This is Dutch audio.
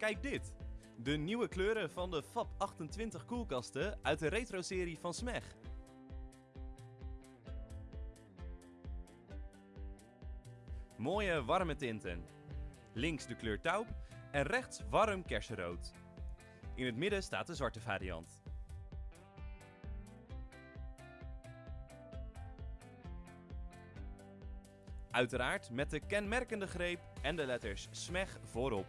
Kijk dit! De nieuwe kleuren van de FAP 28 koelkasten uit de retro-serie van Smeg. Mooie warme tinten. Links de kleur taupe en rechts warm kersenrood. In het midden staat de zwarte variant. Uiteraard met de kenmerkende greep en de letters SMEG voorop.